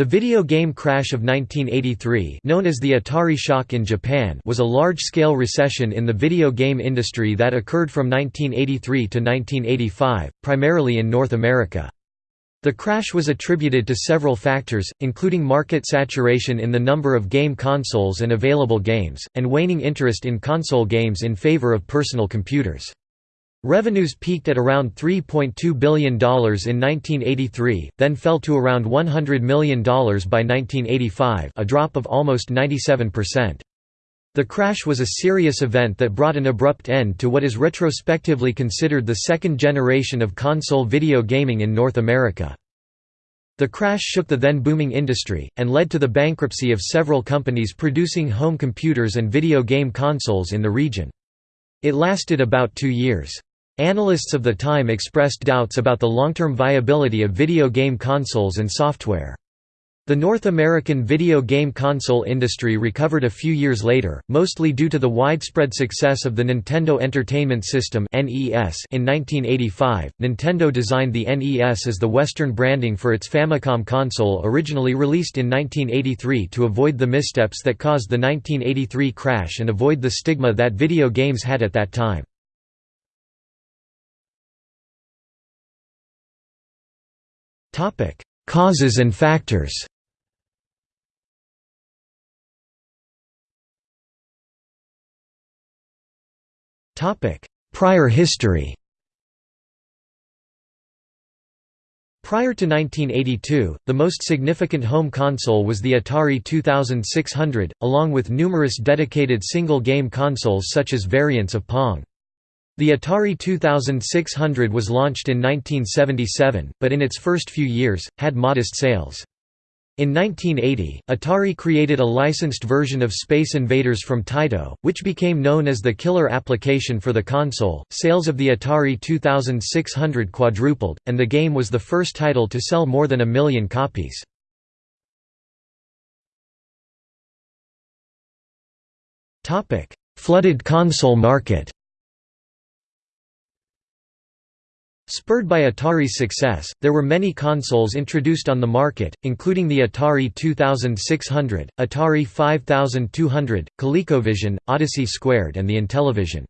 The video game crash of 1983 known as the Atari shock in Japan was a large-scale recession in the video game industry that occurred from 1983 to 1985, primarily in North America. The crash was attributed to several factors, including market saturation in the number of game consoles and available games, and waning interest in console games in favor of personal computers. Revenues peaked at around $3.2 billion in 1983, then fell to around $100 million by 1985 a drop of almost 97%. The crash was a serious event that brought an abrupt end to what is retrospectively considered the second generation of console video gaming in North America. The crash shook the then booming industry, and led to the bankruptcy of several companies producing home computers and video game consoles in the region. It lasted about two years. Analysts of the time expressed doubts about the long-term viability of video game consoles and software. The North American video game console industry recovered a few years later, mostly due to the widespread success of the Nintendo Entertainment System. In 1985, Nintendo designed the NES as the Western branding for its Famicom console originally released in 1983 to avoid the missteps that caused the 1983 crash and avoid the stigma that video games had at that time. Topic: Causes and factors. Topic: Prior history. Prior to 1982, the most significant home console was the Atari 2600, along with numerous dedicated single-game consoles such as variants of Pong. The Atari 2600 was launched in 1977, but in its first few years, had modest sales. In 1980, Atari created a licensed version of Space Invaders from Taito, which became known as the killer application for the console. Sales of the Atari 2600 quadrupled, and the game was the first title to sell more than a million copies. Flooded console market Spurred by Atari's success, there were many consoles introduced on the market, including the Atari 2600, Atari 5200, ColecoVision, Odyssey Squared and the Intellivision.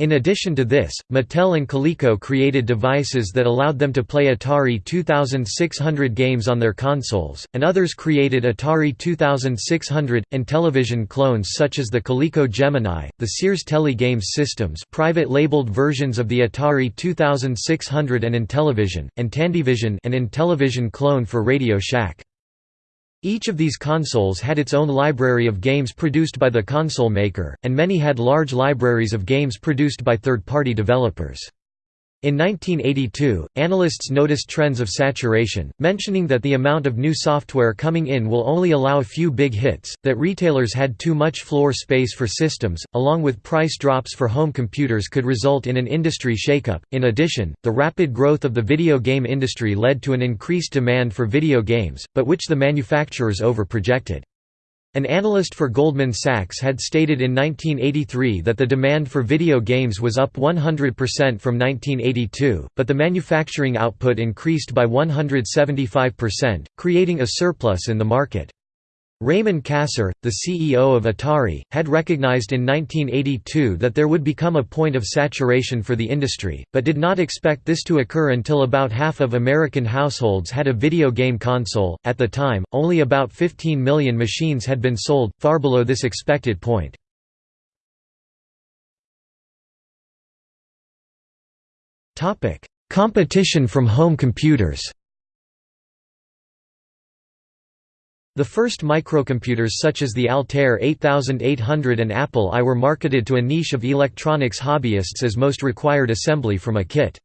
In addition to this, Mattel and Coleco created devices that allowed them to play Atari 2600 games on their consoles, and others created Atari 2600, and television clones such as the Coleco Gemini, the Sears Telegames systems private labeled versions of the Atari 2600 and Intellivision, and Tandyvision an Intellivision clone for Radio Shack. Each of these consoles had its own library of games produced by the console maker, and many had large libraries of games produced by third-party developers. In 1982, analysts noticed trends of saturation, mentioning that the amount of new software coming in will only allow a few big hits, that retailers had too much floor space for systems, along with price drops for home computers could result in an industry shakeup. In addition, the rapid growth of the video game industry led to an increased demand for video games, but which the manufacturers overprojected. An analyst for Goldman Sachs had stated in 1983 that the demand for video games was up 100% from 1982, but the manufacturing output increased by 175%, creating a surplus in the market. Raymond Kassar, the CEO of Atari, had recognized in 1982 that there would become a point of saturation for the industry, but did not expect this to occur until about half of American households had a video game console. At the time, only about 15 million machines had been sold, far below this expected point. Competition from home computers The first microcomputers such as the Altair 8800 and Apple I were marketed to a niche of electronics hobbyists as most required assembly from a kit.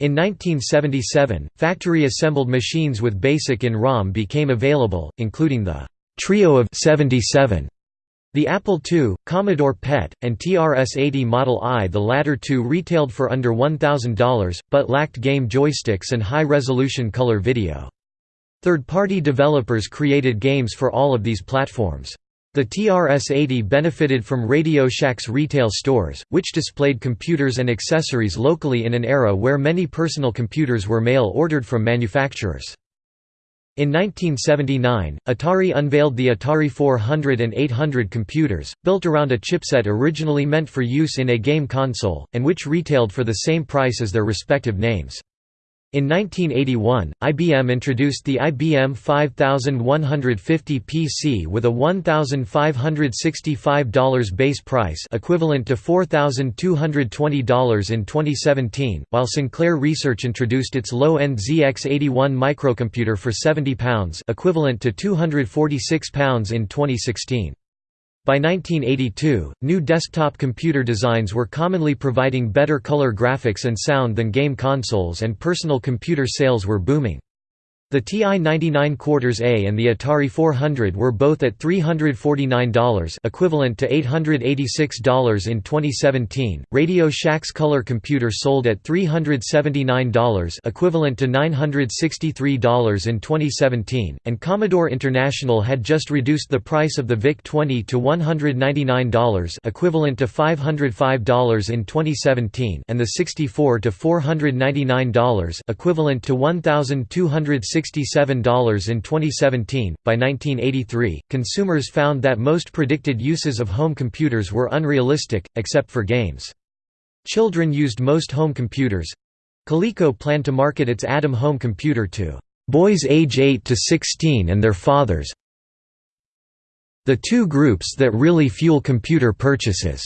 In 1977, factory-assembled machines with BASIC in ROM became available, including the «Trio of 77», the Apple II, Commodore PET, and TRS-80 Model I the latter two retailed for under $1,000, but lacked game joysticks and high-resolution color video. Third-party developers created games for all of these platforms. The TRS-80 benefited from Radio Shack's retail stores, which displayed computers and accessories locally in an era where many personal computers were mail-ordered from manufacturers. In 1979, Atari unveiled the Atari 400 and 800 computers, built around a chipset originally meant for use in a game console, and which retailed for the same price as their respective names. In 1981, IBM introduced the IBM 5150 PC with a $1,565 base price equivalent to $4,220 in 2017, while Sinclair Research introduced its low-end ZX81 microcomputer for £70 equivalent to £246 in 2016. By 1982, new desktop computer designs were commonly providing better color graphics and sound than game consoles and personal computer sales were booming. The TI-99 Quarters A and the Atari 400 were both at $349 equivalent to $886 in 2017. Radio Shack's color computer sold at $379 equivalent to $963 in 2017, and Commodore International had just reduced the price of the VIC-20 to $199 equivalent to $505 in 2017 and the 64 to $499 equivalent to $1260 $67 in 2017. By 1983, consumers found that most predicted uses of home computers were unrealistic, except for games. Children used most home computers. Coleco planned to market its Adam home computer to boys age 8 to 16 and their fathers. The two groups that really fuel computer purchases.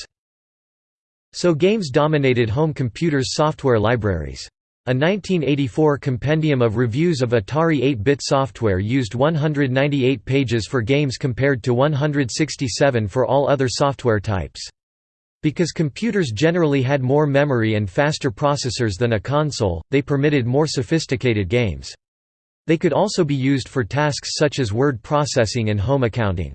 So games dominated home computers' software libraries. A 1984 compendium of reviews of Atari 8-bit software used 198 pages for games compared to 167 for all other software types. Because computers generally had more memory and faster processors than a console, they permitted more sophisticated games. They could also be used for tasks such as word processing and home accounting.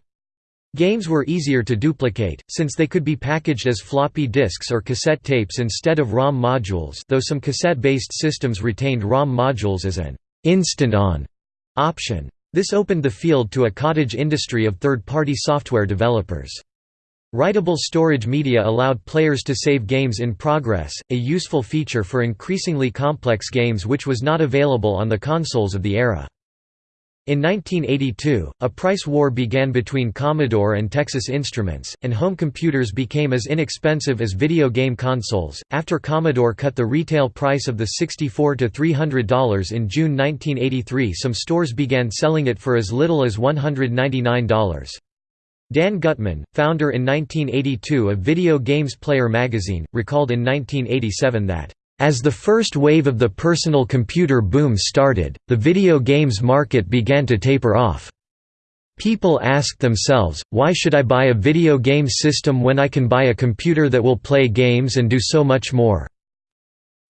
Games were easier to duplicate, since they could be packaged as floppy disks or cassette tapes instead of ROM modules though some cassette-based systems retained ROM modules as an «instant-on» option. This opened the field to a cottage industry of third-party software developers. Writable storage media allowed players to save games in progress, a useful feature for increasingly complex games which was not available on the consoles of the era. In 1982, a price war began between Commodore and Texas Instruments, and home computers became as inexpensive as video game consoles. After Commodore cut the retail price of the 64 to $300 in June 1983, some stores began selling it for as little as $199. Dan Gutman, founder in 1982 of Video Games Player magazine, recalled in 1987 that as the first wave of the personal computer boom started, the video games market began to taper off. People asked themselves, why should I buy a video game system when I can buy a computer that will play games and do so much more?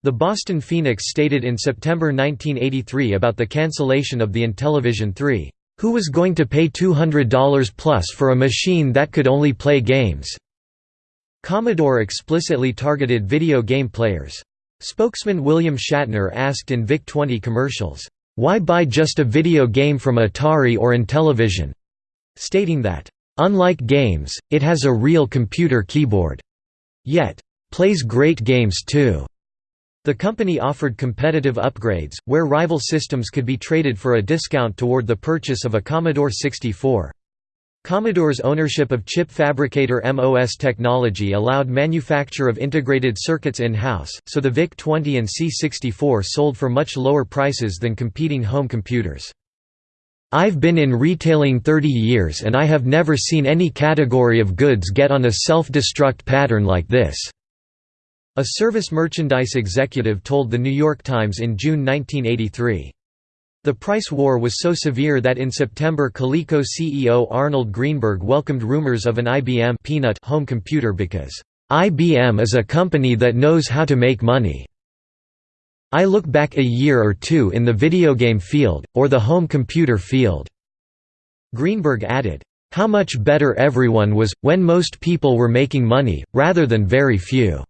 The Boston Phoenix stated in September 1983 about the cancellation of the Intellivision 3, "...who was going to pay $200 plus for a machine that could only play games?" Commodore explicitly targeted video game players. Spokesman William Shatner asked in VIC-20 commercials, "'Why buy just a video game from Atari or Intellivision?' stating that, "'Unlike games, it has a real computer keyboard. Yet, plays great games too.'" The company offered competitive upgrades, where rival systems could be traded for a discount toward the purchase of a Commodore 64. Commodore's ownership of chip fabricator MOS technology allowed manufacture of integrated circuits in-house, so the VIC-20 and C64 sold for much lower prices than competing home computers. I've been in retailing 30 years and I have never seen any category of goods get on a self-destruct pattern like this." A service merchandise executive told The New York Times in June 1983. The price war was so severe that in September Coleco CEO Arnold Greenberg welcomed rumors of an IBM peanut home computer because, "...IBM is a company that knows how to make money." I look back a year or two in the video game field, or the home computer field." Greenberg added, "...how much better everyone was, when most people were making money, rather than very few."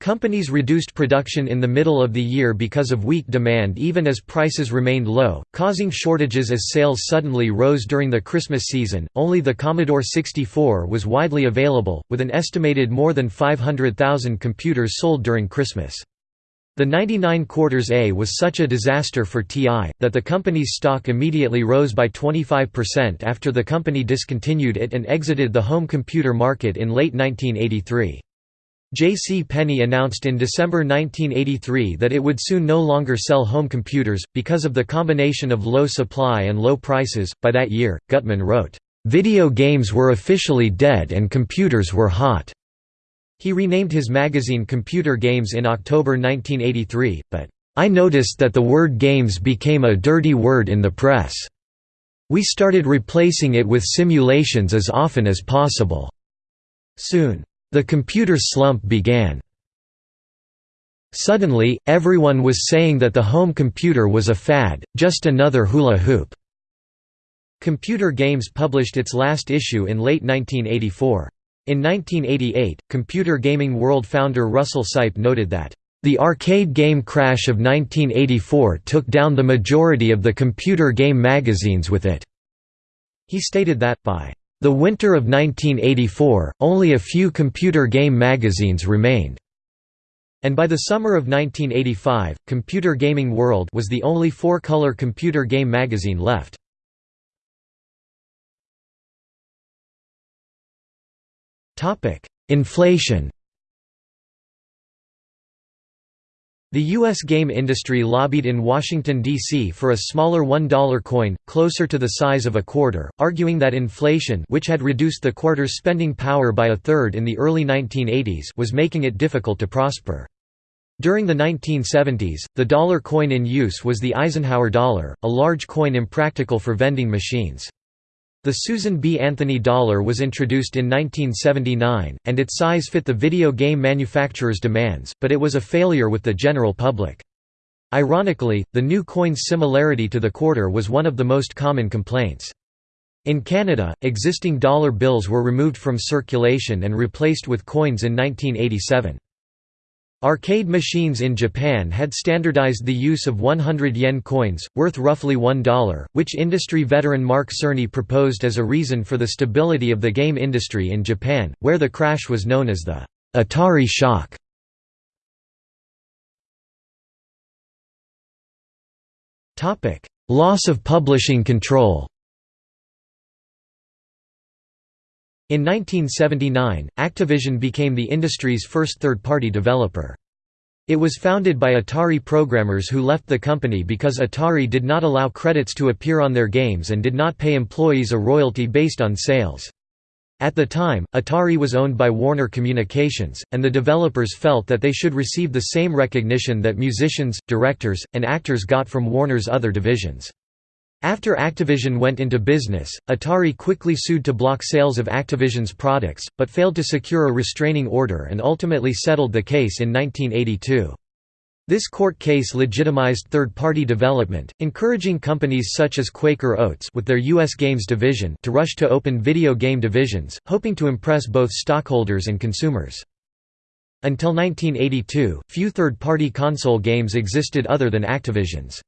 Companies reduced production in the middle of the year because of weak demand even as prices remained low, causing shortages as sales suddenly rose during the Christmas season. Only the Commodore 64 was widely available, with an estimated more than 500,000 computers sold during Christmas. The 99 quarters A was such a disaster for TI, that the company's stock immediately rose by 25% after the company discontinued it and exited the home computer market in late 1983. J.C. Penney announced in December 1983 that it would soon no longer sell home computers, because of the combination of low supply and low prices. By that year, Gutman wrote, Video games were officially dead and computers were hot. He renamed his magazine Computer Games in October 1983, but, I noticed that the word games became a dirty word in the press. We started replacing it with simulations as often as possible. Soon, the computer slump began. Suddenly, everyone was saying that the home computer was a fad, just another hula hoop. Computer Games published its last issue in late 1984. In 1988, Computer Gaming World founder Russell Sipe noted that, "...the arcade game crash of 1984 took down the majority of the computer game magazines with it." He stated that, by the winter of 1984, only a few computer game magazines remained. And by the summer of 1985, Computer Gaming World was the only four-color computer game magazine left. Inflation The U.S. game industry lobbied in Washington, D.C. for a smaller $1 coin, closer to the size of a quarter, arguing that inflation which had reduced the quarter's spending power by a third in the early 1980s was making it difficult to prosper. During the 1970s, the dollar coin in use was the Eisenhower dollar, a large coin impractical for vending machines. The Susan B. Anthony dollar was introduced in 1979, and its size fit the video game manufacturer's demands, but it was a failure with the general public. Ironically, the new coin's similarity to the quarter was one of the most common complaints. In Canada, existing dollar bills were removed from circulation and replaced with coins in 1987. Arcade machines in Japan had standardized the use of 100 yen coins, worth roughly $1, which industry veteran Mark Cerny proposed as a reason for the stability of the game industry in Japan, where the crash was known as the Atari shock. Loss of publishing control In 1979, Activision became the industry's first third-party developer. It was founded by Atari programmers who left the company because Atari did not allow credits to appear on their games and did not pay employees a royalty based on sales. At the time, Atari was owned by Warner Communications, and the developers felt that they should receive the same recognition that musicians, directors, and actors got from Warner's other divisions. After Activision went into business, Atari quickly sued to block sales of Activision's products, but failed to secure a restraining order and ultimately settled the case in 1982. This court case legitimized third-party development, encouraging companies such as Quaker Oats with their U.S. Games division to rush to open video game divisions, hoping to impress both stockholders and consumers. Until 1982, few third-party console games existed other than Activision's.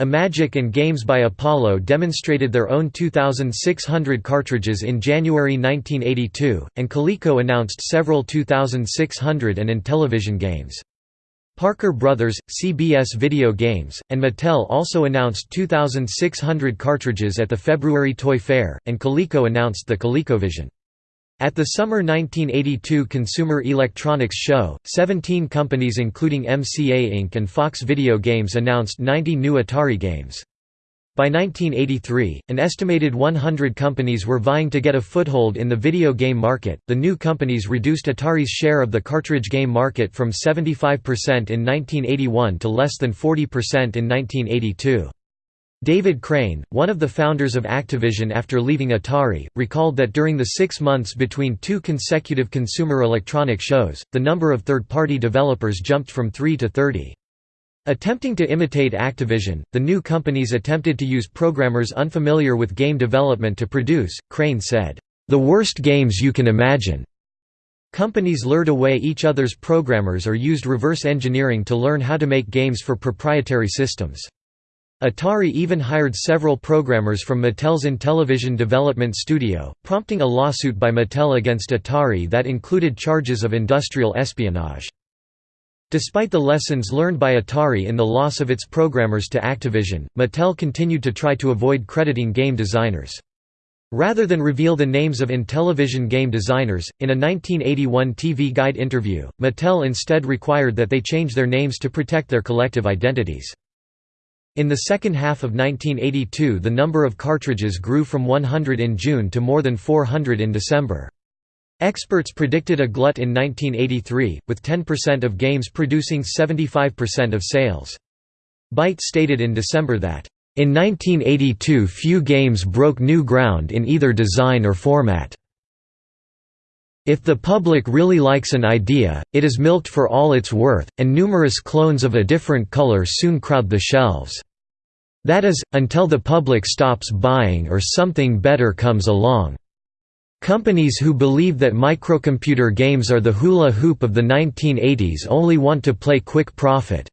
Imagic and Games by Apollo demonstrated their own 2,600 cartridges in January 1982, and Coleco announced several 2,600 and Intellivision games. Parker Brothers, CBS Video Games, and Mattel also announced 2,600 cartridges at the February Toy Fair, and Coleco announced the ColecoVision. At the summer 1982 Consumer Electronics Show, 17 companies including MCA Inc. and Fox Video Games announced 90 new Atari games. By 1983, an estimated 100 companies were vying to get a foothold in the video game market. The new companies reduced Atari's share of the cartridge game market from 75% in 1981 to less than 40% in 1982. David Crane, one of the founders of Activision after leaving Atari, recalled that during the six months between two consecutive consumer electronic shows, the number of third-party developers jumped from 3 to 30. Attempting to imitate Activision, the new companies attempted to use programmers unfamiliar with game development to produce, Crane said, "...the worst games you can imagine." Companies lured away each other's programmers or used reverse engineering to learn how to make games for proprietary systems. Atari even hired several programmers from Mattel's Intellivision Development Studio, prompting a lawsuit by Mattel against Atari that included charges of industrial espionage. Despite the lessons learned by Atari in the loss of its programmers to Activision, Mattel continued to try to avoid crediting game designers. Rather than reveal the names of Intellivision game designers, in a 1981 TV Guide interview, Mattel instead required that they change their names to protect their collective identities. In the second half of 1982 the number of cartridges grew from 100 in June to more than 400 in December. Experts predicted a glut in 1983, with 10% of games producing 75% of sales. Byte stated in December that, "...in 1982 few games broke new ground in either design or format. If the public really likes an idea, it is milked for all it's worth, and numerous clones of a different color soon crowd the shelves. That is, until the public stops buying or something better comes along." Companies who believe that microcomputer games are the hula hoop of the 1980s only want to play quick profit.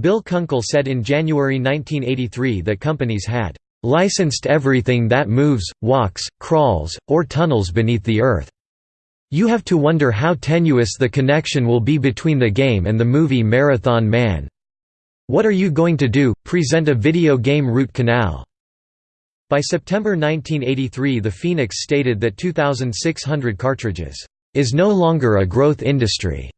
Bill Kunkel said in January 1983 that companies had licensed everything that moves, walks, crawls, or tunnels beneath the earth. You have to wonder how tenuous the connection will be between the game and the movie Marathon Man. What are you going to do, present a video game root canal? By September 1983 the Phoenix stated that 2,600 cartridges, "...is no longer a growth industry."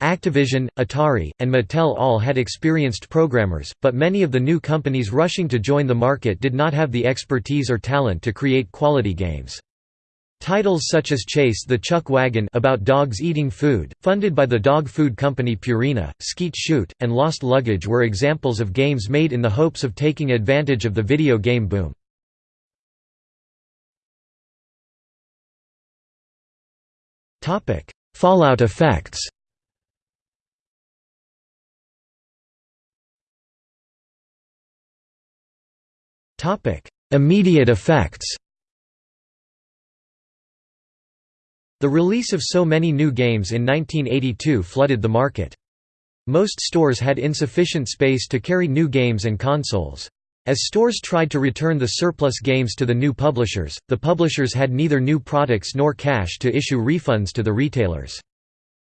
Activision, Atari, and Mattel all had experienced programmers, but many of the new companies rushing to join the market did not have the expertise or talent to create quality games. Titles such as Chase the Chuck Wagon about dogs eating food, funded by the dog food company Purina, Skeet Shoot, and Lost Luggage were examples of games made in the hopes of taking advantage of the video game boom. Fallout effects. Topic: Immediate effects. The release of so many new games in 1982 flooded the market. Most stores had insufficient space to carry new games and consoles. As stores tried to return the surplus games to the new publishers, the publishers had neither new products nor cash to issue refunds to the retailers.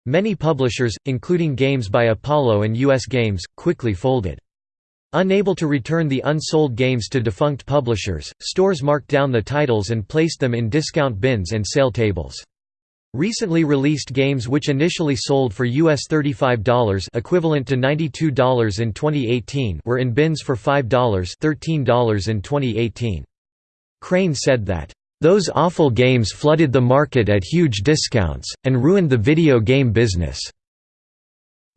Many publishers, including games by Apollo and US Games, quickly folded. Unable to return the unsold games to defunct publishers, stores marked down the titles and placed them in discount bins and sale tables. Recently released games which initially sold for US $35 equivalent to $92 in 2018 were in bins for $5 $13 in 2018. Crane said that, "...those awful games flooded the market at huge discounts, and ruined the video game business."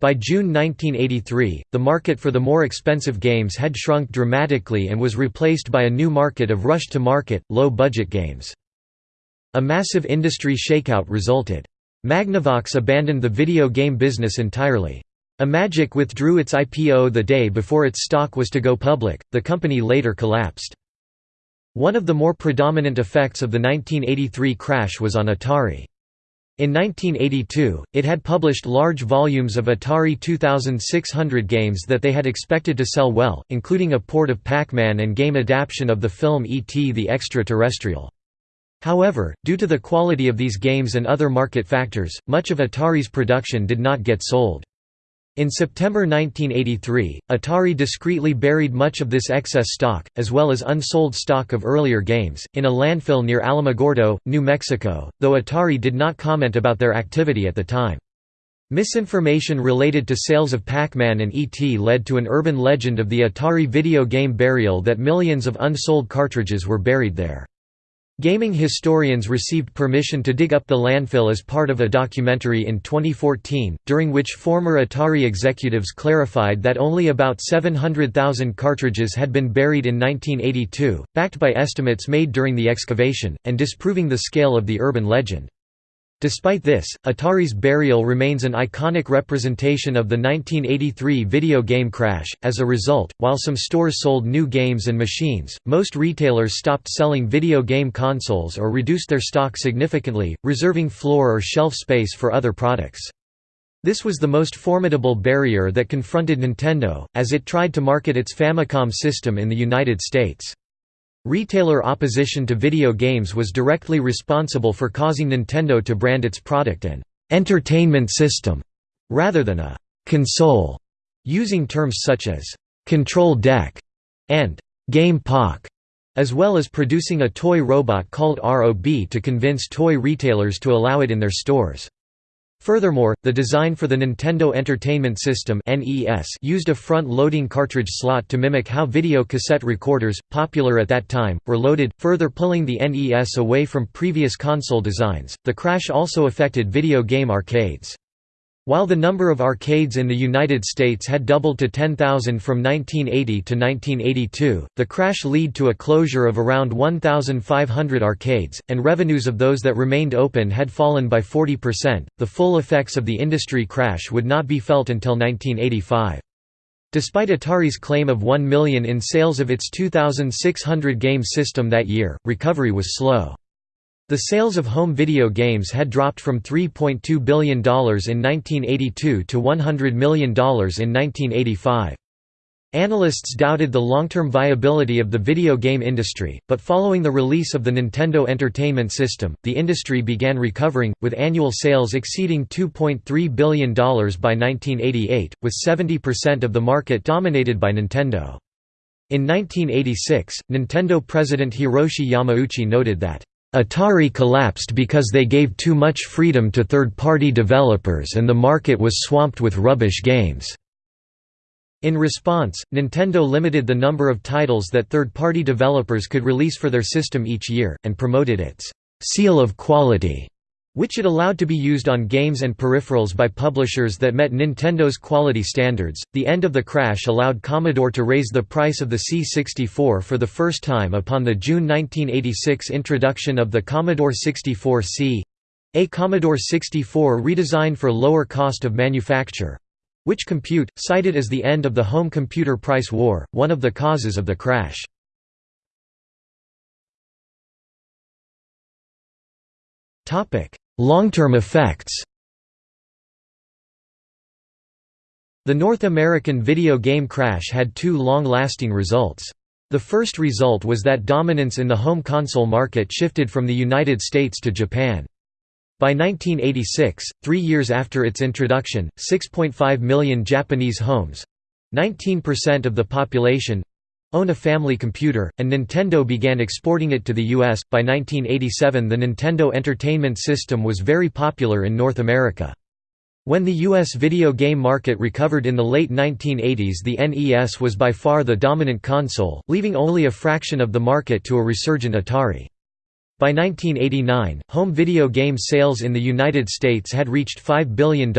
By June 1983, the market for the more expensive games had shrunk dramatically and was replaced by a new market of rush-to-market, low-budget games. A massive industry shakeout resulted. Magnavox abandoned the video game business entirely. Imagic withdrew its IPO the day before its stock was to go public, the company later collapsed. One of the more predominant effects of the 1983 crash was on Atari. In 1982, it had published large volumes of Atari 2600 games that they had expected to sell well, including a port of Pac-Man and game adaptation of the film E.T. the Extraterrestrial. However, due to the quality of these games and other market factors, much of Atari's production did not get sold. In September 1983, Atari discreetly buried much of this excess stock, as well as unsold stock of earlier games, in a landfill near Alamogordo, New Mexico, though Atari did not comment about their activity at the time. Misinformation related to sales of Pac-Man and E.T. led to an urban legend of the Atari video game burial that millions of unsold cartridges were buried there. Gaming historians received permission to dig up the landfill as part of a documentary in 2014, during which former Atari executives clarified that only about 700,000 cartridges had been buried in 1982, backed by estimates made during the excavation, and disproving the scale of the urban legend. Despite this, Atari's burial remains an iconic representation of the 1983 video game crash. As a result, while some stores sold new games and machines, most retailers stopped selling video game consoles or reduced their stock significantly, reserving floor or shelf space for other products. This was the most formidable barrier that confronted Nintendo, as it tried to market its Famicom system in the United States. Retailer opposition to video games was directly responsible for causing Nintendo to brand its product an entertainment system rather than a «console», using terms such as «control deck» and «game Pak», as well as producing a toy robot called ROB to convince toy retailers to allow it in their stores. Furthermore, the design for the Nintendo Entertainment System used a front-loading cartridge slot to mimic how video cassette recorders, popular at that time, were loaded, further pulling the NES away from previous console designs. The crash also affected video game arcades. While the number of arcades in the United States had doubled to 10,000 from 1980 to 1982, the crash led to a closure of around 1,500 arcades, and revenues of those that remained open had fallen by 40%. The full effects of the industry crash would not be felt until 1985. Despite Atari's claim of 1 million in sales of its 2,600 game system that year, recovery was slow. The sales of home video games had dropped from $3.2 billion in 1982 to $100 million in 1985. Analysts doubted the long-term viability of the video game industry, but following the release of the Nintendo Entertainment System, the industry began recovering, with annual sales exceeding $2.3 billion by 1988, with 70% of the market dominated by Nintendo. In 1986, Nintendo president Hiroshi Yamauchi noted that Atari collapsed because they gave too much freedom to third-party developers and the market was swamped with rubbish games. In response, Nintendo limited the number of titles that third-party developers could release for their system each year, and promoted its «seal of quality» which it allowed to be used on games and peripherals by publishers that met Nintendo's quality standards. The end of the crash allowed Commodore to raise the price of the C64 for the first time upon the June 1986 introduction of the Commodore 64C a Commodore 64 redesigned for lower cost of manufacture which Compute, cited as the end of the home computer price war, one of the causes of the crash. Long-term effects The North American video game crash had two long-lasting results. The first result was that dominance in the home console market shifted from the United States to Japan. By 1986, three years after its introduction, 6.5 million Japanese homes—19% of the population own a family computer, and Nintendo began exporting it to the US. By 1987, the Nintendo Entertainment System was very popular in North America. When the U.S. video game market recovered in the late 1980s the NES was by far the dominant console, leaving only a fraction of the market to a resurgent Atari. By 1989, home video game sales in the United States had reached $5 billion,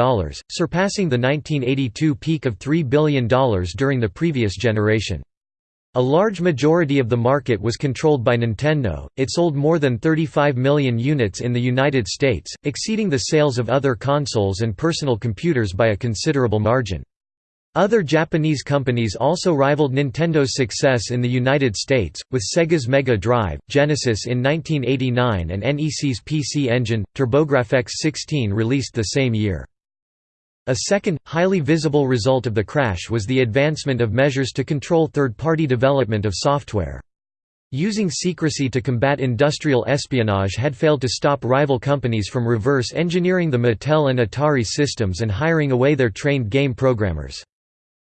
surpassing the 1982 peak of $3 billion during the previous generation. A large majority of the market was controlled by Nintendo, it sold more than 35 million units in the United States, exceeding the sales of other consoles and personal computers by a considerable margin. Other Japanese companies also rivaled Nintendo's success in the United States, with Sega's Mega Drive, Genesis in 1989 and NEC's PC Engine, TurboGrafx 16 released the same year. A second, highly visible result of the crash was the advancement of measures to control third-party development of software. Using secrecy to combat industrial espionage had failed to stop rival companies from reverse engineering the Mattel and Atari systems and hiring away their trained game programmers.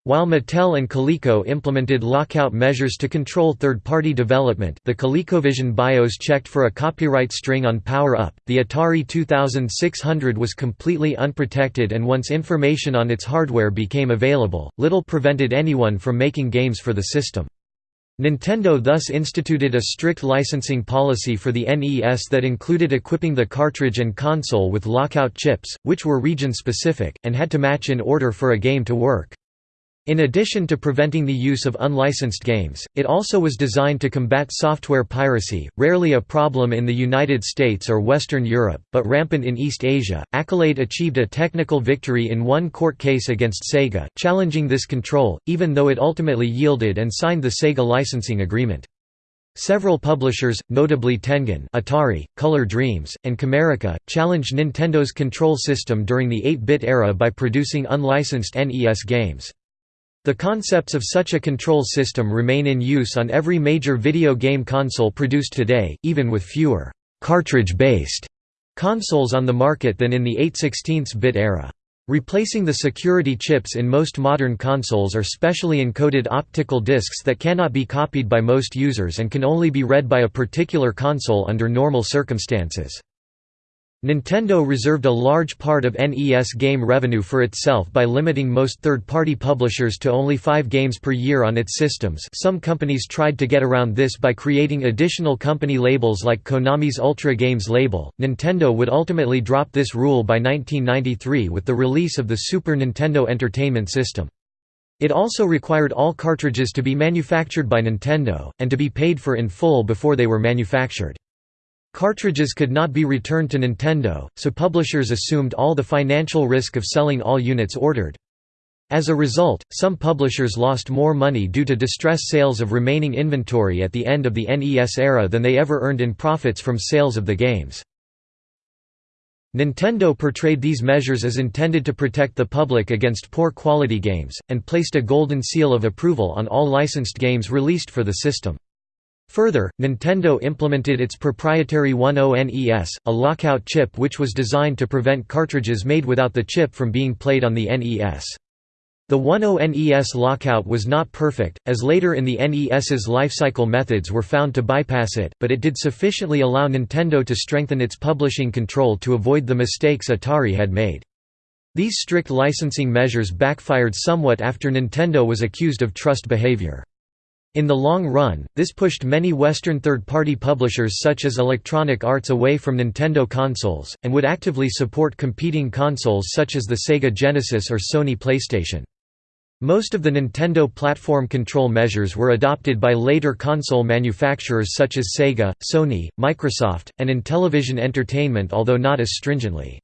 While Mattel and Coleco implemented lockout measures to control third-party development the ColecoVision BIOS checked for a copyright string on Power Up, the Atari 2600 was completely unprotected and once information on its hardware became available, little prevented anyone from making games for the system. Nintendo thus instituted a strict licensing policy for the NES that included equipping the cartridge and console with lockout chips, which were region-specific, and had to match in order for a game to work. In addition to preventing the use of unlicensed games, it also was designed to combat software piracy, rarely a problem in the United States or Western Europe, but rampant in East Asia. Accolade achieved a technical victory in one court case against Sega, challenging this control, even though it ultimately yielded and signed the Sega licensing agreement. Several publishers, notably Tengen Atari, Color Dreams, and Camerica, challenged Nintendo's control system during the 8-bit era by producing unlicensed NES games. The concepts of such a control system remain in use on every major video game console produced today, even with fewer cartridge-based consoles on the market than in the 8 16 bit era. Replacing the security chips in most modern consoles are specially encoded optical discs that cannot be copied by most users and can only be read by a particular console under normal circumstances. Nintendo reserved a large part of NES game revenue for itself by limiting most third-party publishers to only five games per year on its systems some companies tried to get around this by creating additional company labels like Konami's Ultra Games label. Nintendo would ultimately drop this rule by 1993 with the release of the Super Nintendo Entertainment System. It also required all cartridges to be manufactured by Nintendo, and to be paid for in full before they were manufactured. Cartridges could not be returned to Nintendo, so publishers assumed all the financial risk of selling all units ordered. As a result, some publishers lost more money due to distress sales of remaining inventory at the end of the NES era than they ever earned in profits from sales of the games. Nintendo portrayed these measures as intended to protect the public against poor quality games, and placed a golden seal of approval on all licensed games released for the system. Further, Nintendo implemented its proprietary 10NES, a lockout chip which was designed to prevent cartridges made without the chip from being played on the NES. The 10NES lockout was not perfect, as later in the NES's lifecycle methods were found to bypass it, but it did sufficiently allow Nintendo to strengthen its publishing control to avoid the mistakes Atari had made. These strict licensing measures backfired somewhat after Nintendo was accused of trust behavior. In the long run, this pushed many Western third-party publishers such as Electronic Arts away from Nintendo consoles, and would actively support competing consoles such as the Sega Genesis or Sony PlayStation. Most of the Nintendo platform control measures were adopted by later console manufacturers such as Sega, Sony, Microsoft, and Intellivision Entertainment although not as stringently.